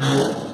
Yeah.